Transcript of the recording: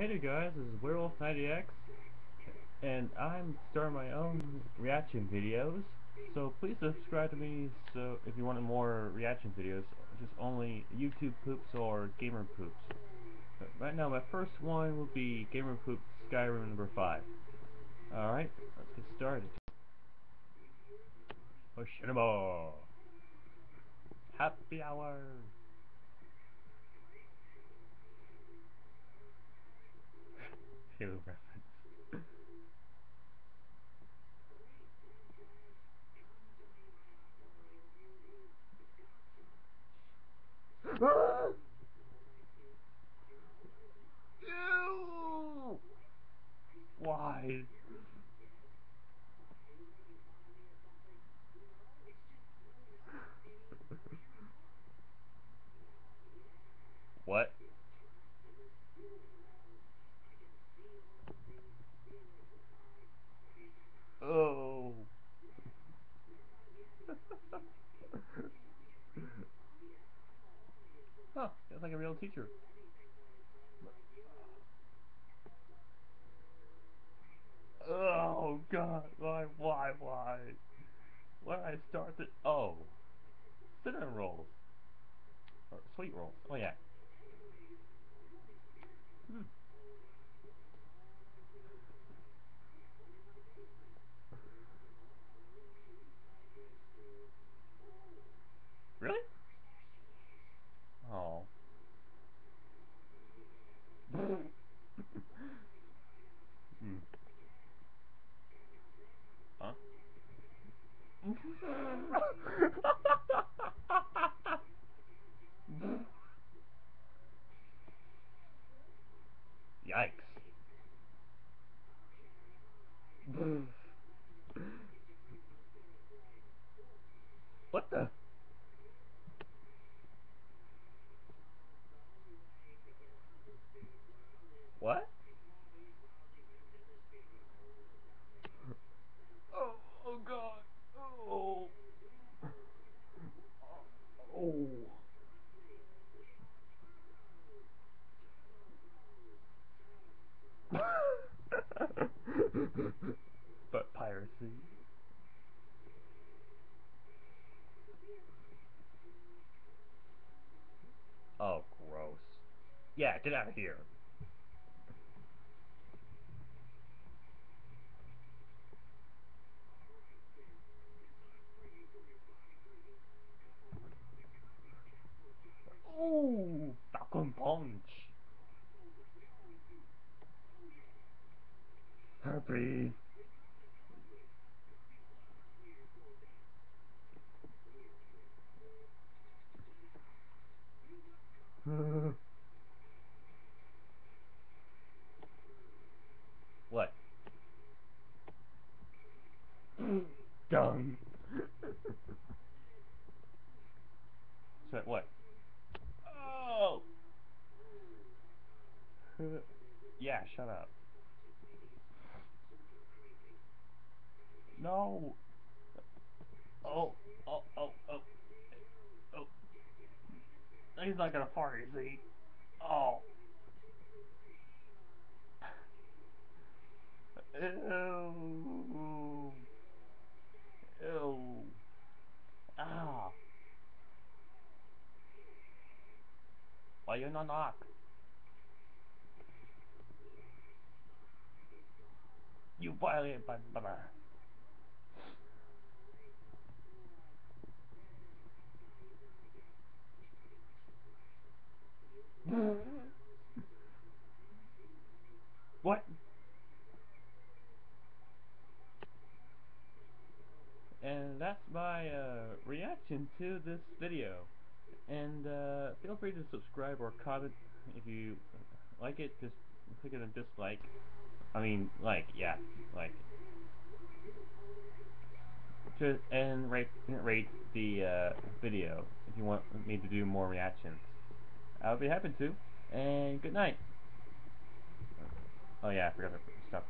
Hey there guys, this is Werewolf90X, and I'm starting my own reaction videos, so please subscribe to me so if you want more reaction videos, just only YouTube poops or gamer poops. But right now my first one will be Gamer Poop Skyrim number 5. Alright, let's get started. Oshinamo! Happy hour! Halo reference. Why? what? Oh. Huh, that's like a real teacher. Oh god, why, why, why? Why did I start it? Oh. Cinnamon rolls. Or sweet rolls. Oh yeah. Hmm. Really? Oh. hmm. Huh? Yikes. what the? What? Oh, oh god. Oh. Oh. but piracy. Oh, gross. Yeah, get out of here. Ooh, Falcon Punch. Happy. what? Done. so what? Oh. yeah, shut up. No. Oh, oh, oh, oh. Oh. He's not gonna fart, is he? Oh. Ew. Ew. Ah. Why you not knock? You violated my brother. what? And that's my uh, reaction to this video. And uh, feel free to subscribe or comment if you like it. Just click on a dislike. I mean, like, yeah, like. To, and rate rate the uh, video if you want me to do more reactions. I'll be happy to. And good night. Oh yeah, I forgot to stop.